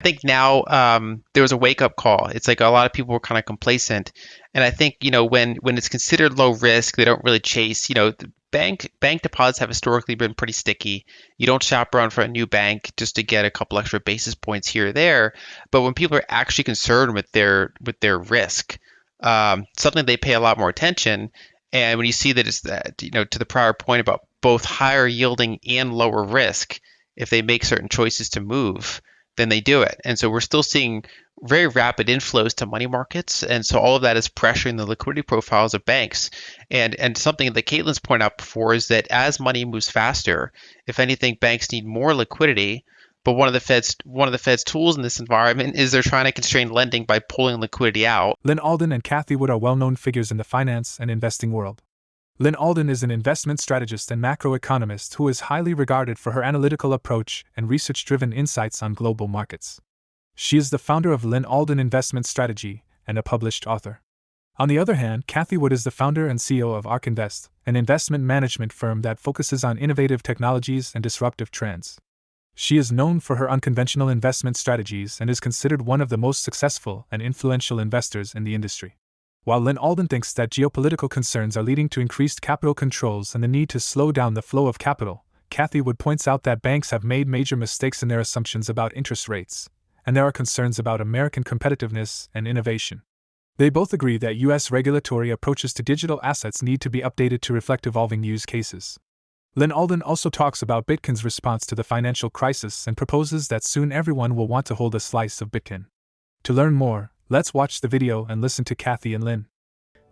I think now um, there was a wake up call. It's like a lot of people were kind of complacent, and I think you know when when it's considered low risk, they don't really chase. You know, bank bank deposits have historically been pretty sticky. You don't shop around for a new bank just to get a couple extra basis points here or there. But when people are actually concerned with their with their risk, um, something they pay a lot more attention. And when you see that it's that you know to the prior point about both higher yielding and lower risk, if they make certain choices to move, then they do it. And so we're still seeing very rapid inflows to money markets. And so all of that is pressuring the liquidity profiles of banks. And and something that Caitlin's pointed out before is that as money moves faster, if anything, banks need more liquidity. But one of the Fed's one of the Fed's tools in this environment is they're trying to constrain lending by pulling liquidity out. Lyn Alden and Cathie Wood are well-known figures in the finance and investing world. Lyn Alden is an investment strategist and macroeconomist who is highly regarded for her analytical approach and research driven insights on global markets. She is the founder of Lyn Alden Investment Strategy and a published author. On the other hand, Cathie Wood is the founder and CEO of ARK Invest, an investment management firm that focuses on innovative technologies and disruptive trends. She is known for her unconventional investment strategies and is considered one of the most successful and influential investors in the industry. While Lyn Alden thinks that geopolitical concerns are leading to increased capital controls and the need to slow down the flow of capital, Cathie Wood points out that banks have made major mistakes in their assumptions about interest rates, and there are concerns about American competitiveness and innovation. They both agree that U.S. regulatory approaches to digital assets need to be updated to reflect evolving use cases. Lyn Alden also talks about Bitcoin's response to the financial crisis and proposes that soon everyone will want to hold a slice of Bitcoin. To learn more, Let's watch the video and listen to Cathie and Lyn.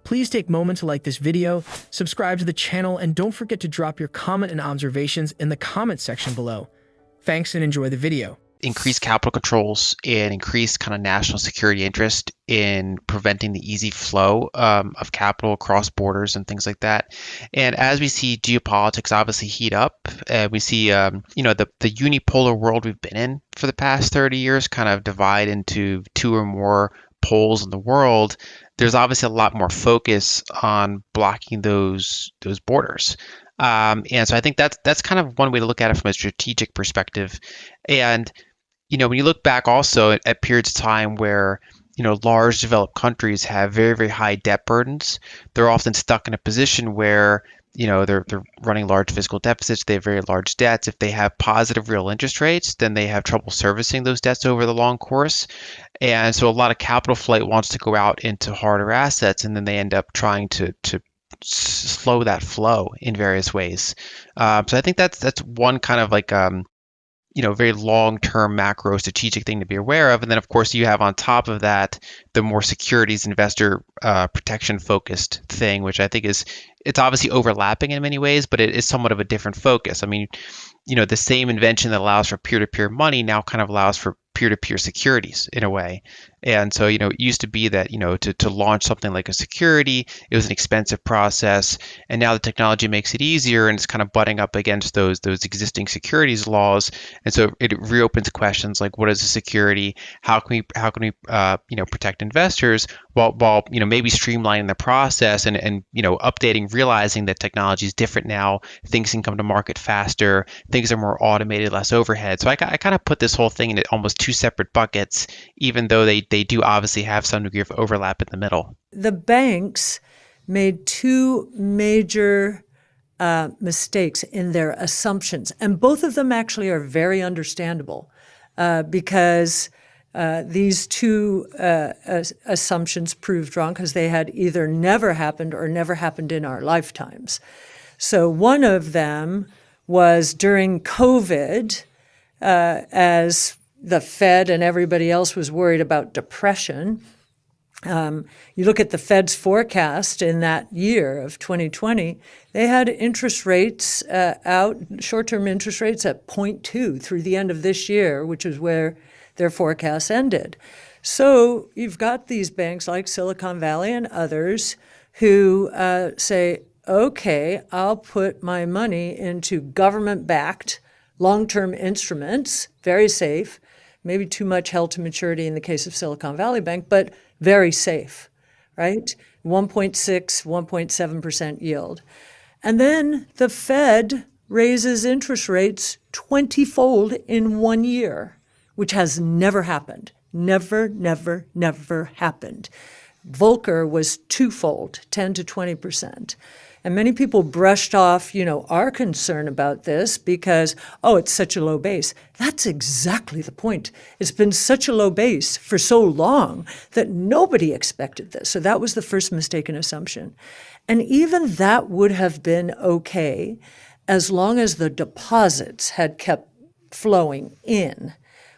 Please take a moment to like this video, subscribe to the channel, and don't forget to drop your comment and observations in the comment section below. Thanks and enjoy the video increased capital controls and increased kind of national security interest in preventing the easy flow um, of capital across borders and things like that. And as we see geopolitics obviously heat up, uh, we see um, you know the the unipolar world we've been in for the past 30 years kind of divide into two or more poles in the world. There's obviously a lot more focus on blocking those those borders. Um, and so I think that's that's kind of one way to look at it from a strategic perspective. And you know, when you look back also at, at periods of time where you know large developed countries have very very high debt burdens, they're often stuck in a position where you know they're they're running large fiscal deficits they have very large debts if they have positive real interest rates then they have trouble servicing those debts over the long course and so a lot of capital flight wants to go out into harder assets and then they end up trying to to slow that flow in various ways. Um, so I think that's that's one kind of like um, you know very long term macro strategic thing to be aware of. And then of course you have on top of that the more securities investor uh, protection focused thing which i think is it's obviously overlapping in many ways but it is somewhat of a different focus. I mean you know the same invention that allows for peer-to-peer money now kind of allows for peer-to-peer securities in a way and so, you know, it used to be that, you know, to, to launch something like a security, it was an expensive process. And now the technology makes it easier and it's kind of butting up against those those existing securities laws. And so it reopens questions like what is a security? How can we how can we uh, you know protect investors while while you know maybe streamlining the process and, and you know updating, realizing that technology is different now, things can come to market faster, things are more automated, less overhead. So I, I kind of put this whole thing in almost two separate buckets, even though they, they do obviously have some degree of overlap in the middle. The banks made two major uh, mistakes in their assumptions, and both of them actually are very understandable uh, because uh, these two uh, assumptions proved wrong because they had either never happened or never happened in our lifetimes. So one of them was during COVID, uh, as the Fed and everybody else was worried about depression. Um, you look at the Fed's forecast in that year of 2020, they had interest rates uh, out, short-term interest rates at 0.2 through the end of this year, which is where their forecast ended. So you've got these banks like Silicon Valley and others who uh, say, okay, I'll put my money into government-backed long-term instruments, very safe, maybe too much held to maturity in the case of Silicon Valley Bank, but very safe, right? 1.6, 1.7% yield. And then the Fed raises interest rates 20 fold in one year, which has never happened. Never, never, never happened. Volcker was twofold, 10 to 20 percent. And many people brushed off, you know, our concern about this because, oh, it's such a low base. That's exactly the point. It's been such a low base for so long that nobody expected this. So that was the first mistaken assumption. And even that would have been okay as long as the deposits had kept flowing in,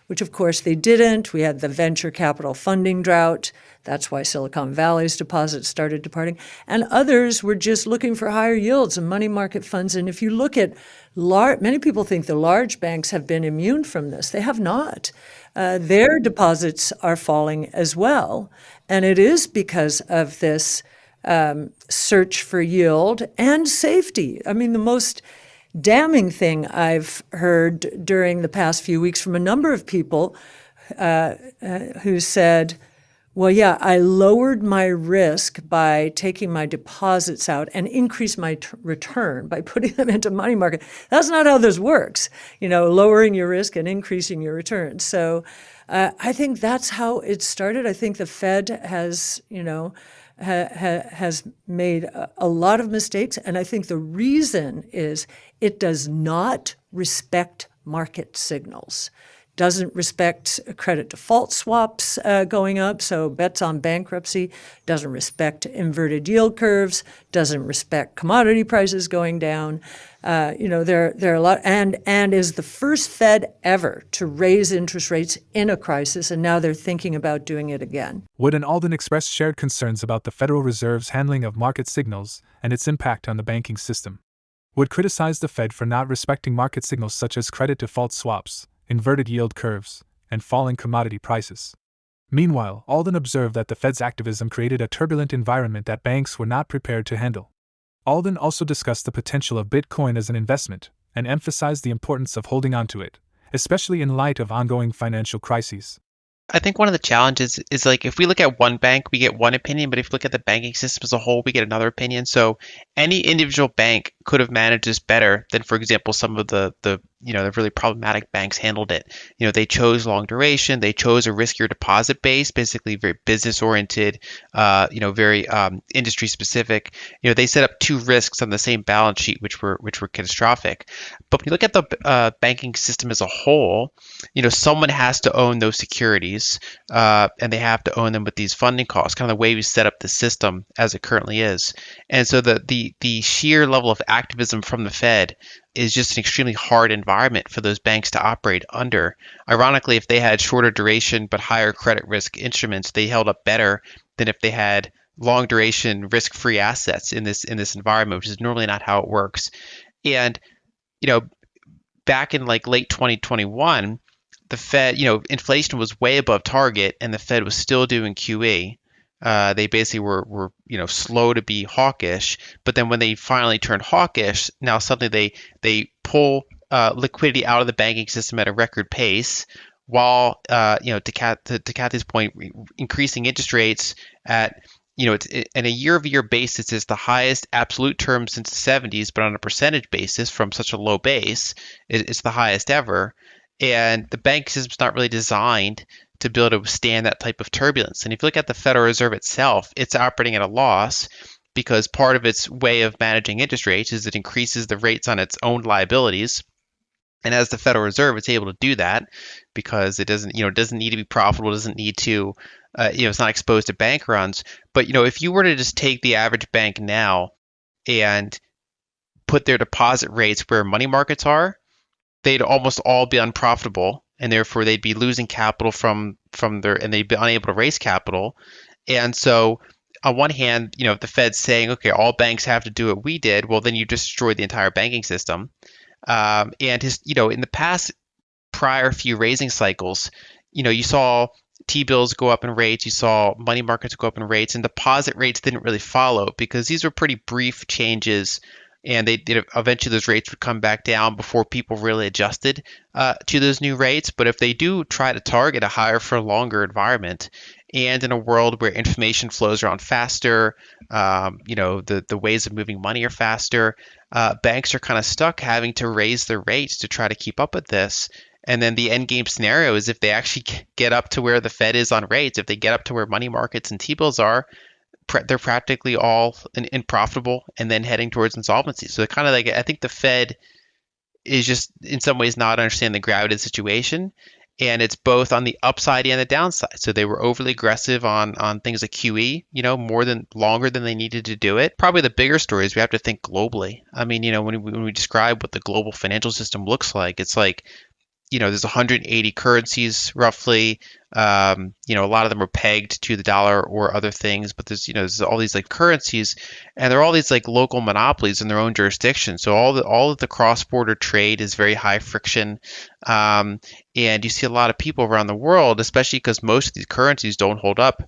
which of course they didn't. We had the venture capital funding drought. That's why Silicon Valley's deposits started departing. And others were just looking for higher yields and money market funds. And if you look at large, many people think the large banks have been immune from this. They have not. Uh, their deposits are falling as well. And it is because of this um, search for yield and safety. I mean, the most damning thing I've heard during the past few weeks from a number of people uh, uh, who said, well, yeah, I lowered my risk by taking my deposits out and increased my return by putting them into money market. That's not how this works, you know, lowering your risk and increasing your return. So uh, I think that's how it started. I think the Fed has, you know, ha- ha- has made a, a lot of mistakes. And I think the reason is it does not respect market signals doesn't respect credit default swaps uh, going up, so bets on bankruptcy, doesn't respect inverted yield curves, doesn't respect commodity prices going down. Uh, you know, there, there are a lot, and, and is the first Fed ever to raise interest rates in a crisis, and now they're thinking about doing it again. Wood and Alden expressed shared concerns about the Federal Reserve's handling of market signals and its impact on the banking system. Wood criticized the Fed for not respecting market signals such as credit default swaps, inverted yield curves, and falling commodity prices. Meanwhile, Alden observed that the Fed's activism created a turbulent environment that banks were not prepared to handle. Alden also discussed the potential of Bitcoin as an investment and emphasized the importance of holding onto it, especially in light of ongoing financial crises. I think one of the challenges is like if we look at one bank, we get one opinion, but if we look at the banking system as a whole, we get another opinion. So any individual bank could have managed this better than, for example, some of the the you know the really problematic banks handled it. You know they chose long duration, they chose a riskier deposit base, basically very business oriented, uh, you know very um, industry specific. You know they set up two risks on the same balance sheet, which were which were catastrophic. But when you look at the uh, banking system as a whole, you know someone has to own those securities, uh, and they have to own them with these funding costs. Kind of the way we set up the system as it currently is, and so the the the sheer level of activism from the Fed is just an extremely hard environment for those banks to operate under. Ironically, if they had shorter duration but higher credit risk instruments, they held up better than if they had long duration risk free assets in this in this environment, which is normally not how it works. And you know, back in like late 2021, the Fed, you know, inflation was way above target and the Fed was still doing QE. Uh, they basically were, were you know slow to be hawkish, but then when they finally turned hawkish, now suddenly they they pull uh, liquidity out of the banking system at a record pace, while uh, you know to, Kat, to, to Cathie's point, increasing interest rates at you know it's it, in a year-over-year basis is the highest absolute term since the 70s, but on a percentage basis from such a low base, it, it's the highest ever. And the bank system's not really designed to be able to withstand that type of turbulence. And if you look at the Federal Reserve itself, it's operating at a loss because part of its way of managing interest rates is it increases the rates on its own liabilities. And as the Federal Reserve, it's able to do that because it doesn't, you know, doesn't need to be profitable, doesn't need to, uh, you know, it's not exposed to bank runs. But you know, if you were to just take the average bank now and put their deposit rates where money markets are, they'd almost all be unprofitable and therefore they'd be losing capital from from their and they'd be unable to raise capital. And so on one hand, you know, the Fed's saying, okay, all banks have to do what we did, well, then you just destroyed the entire banking system. Um, and his, you know, in the past prior few raising cycles, you know, you saw T-bills go up in rates, you saw money markets go up in rates, and deposit rates didn't really follow because these were pretty brief changes and they did eventually those rates would come back down before people really adjusted uh, to those new rates. But if they do try to target a higher for longer environment, and in a world where information flows around faster, um, you know the the ways of moving money are faster. Uh, banks are kind of stuck having to raise their rates to try to keep up with this. And then the end game scenario is if they actually get up to where the Fed is on rates, if they get up to where money markets and T bills are, they're practically all in, in profitable and then heading towards insolvency. So kind of like I think the Fed is just in some ways not understanding the gravity of the situation. And it's both on the upside and the downside. So they were overly aggressive on on things like QE, you know, more than longer than they needed to do it. Probably the bigger story is we have to think globally. I mean, you know, when we, when we describe what the global financial system looks like, it's like you know, there's 180 currencies roughly. Um, you know, a lot of them are pegged to the dollar or other things, but there's, you know, there's all these like currencies and they're all these like local monopolies in their own jurisdiction. So all the, all of the cross-border trade is very high friction. Um, and you see a lot of people around the world, especially because most of these currencies don't hold up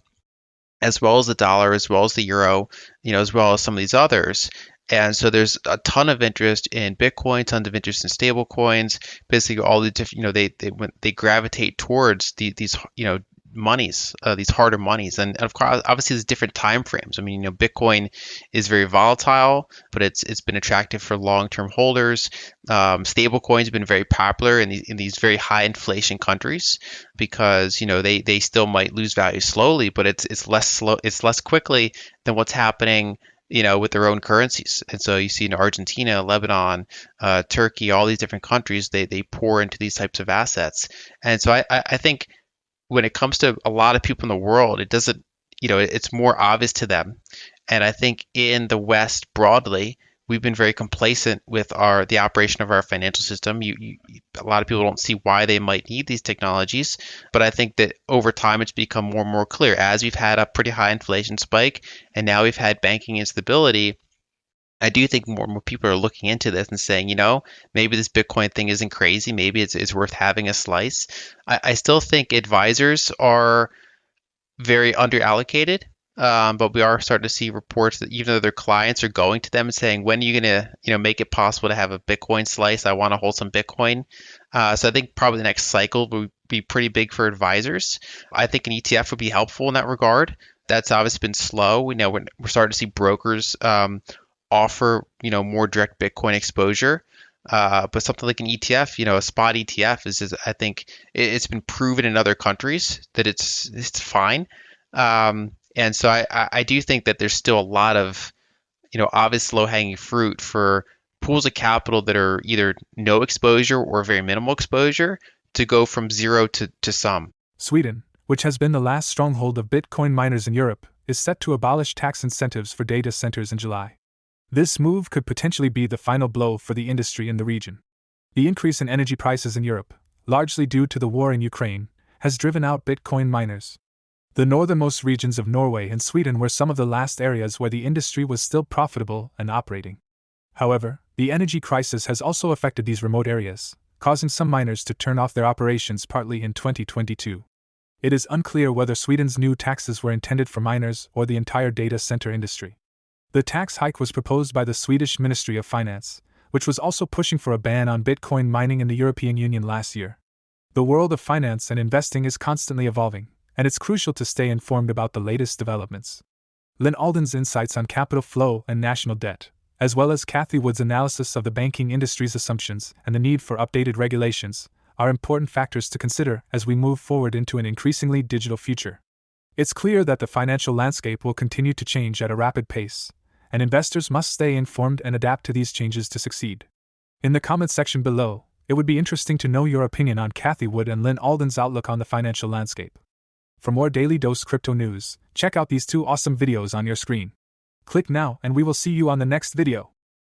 as well as the dollar, as well as the euro, you know, as well as some of these others. And so there's a ton of interest in Bitcoin, tons of interest in stable coins. Basically, all the different, you know, they they they gravitate towards the, these, you know, monies, uh, these harder monies, and, of course, obviously, there's different time frames. I mean, you know, Bitcoin is very volatile, but it's it's been attractive for long-term holders. Um, stable coins have been very popular in these, in these very high inflation countries because you know they they still might lose value slowly, but it's it's less slow, it's less quickly than what's happening you know, with their own currencies. And so you see in Argentina, Lebanon, uh, Turkey, all these different countries, they, they pour into these types of assets. And so I, I think when it comes to a lot of people in the world, it doesn't, you know, it's more obvious to them. And I think in the West broadly, we've been very complacent with our the operation of our financial system. You, you, a lot of people don't see why they might need these technologies, but I think that over time it's become more and more clear as we've had a pretty high inflation spike and now we've had banking instability. I do think more and more people are looking into this and saying, you know, maybe this Bitcoin thing isn't crazy. Maybe it's, it's worth having a slice. I, I still think advisors are very underallocated um, but we are starting to see reports that even though their clients are going to them and saying, "When are you going to, you know, make it possible to have a Bitcoin slice? I want to hold some Bitcoin." Uh, so I think probably the next cycle will be pretty big for advisors. I think an ETF would be helpful in that regard. That's obviously been slow. We know we're, we're starting to see brokers um, offer, you know, more direct Bitcoin exposure. Uh, but something like an ETF, you know, a spot ETF is, is I think it, has been proven in other countries that it's it's fine. Um, and so I, I do think that there's still a lot of, you know, obvious low hanging fruit for pools of capital that are either no exposure or very minimal exposure to go from zero to, to some. Sweden, which has been the last stronghold of Bitcoin miners in Europe, is set to abolish tax incentives for data centers in July. This move could potentially be the final blow for the industry in the region. The increase in energy prices in Europe, largely due to the war in Ukraine, has driven out Bitcoin miners. The northernmost regions of Norway and Sweden were some of the last areas where the industry was still profitable and operating. However, the energy crisis has also affected these remote areas, causing some miners to turn off their operations partly in 2022. It is unclear whether Sweden's new taxes were intended for miners or the entire data center industry. The tax hike was proposed by the Swedish Ministry of Finance, which was also pushing for a ban on Bitcoin mining in the European Union last year. The world of finance and investing is constantly evolving, and it's crucial to stay informed about the latest developments. Lyn Alden's insights on capital flow and national debt, as well as Cathie Wood's analysis of the banking industry's assumptions and the need for updated regulations, are important factors to consider as we move forward into an increasingly digital future. It's clear that the financial landscape will continue to change at a rapid pace, and investors must stay informed and adapt to these changes to succeed. In the comments section below, it would be interesting to know your opinion on Cathie Wood and Lyn Alden's outlook on the financial landscape. For more daily dose crypto news, check out these two awesome videos on your screen. Click now and we will see you on the next video.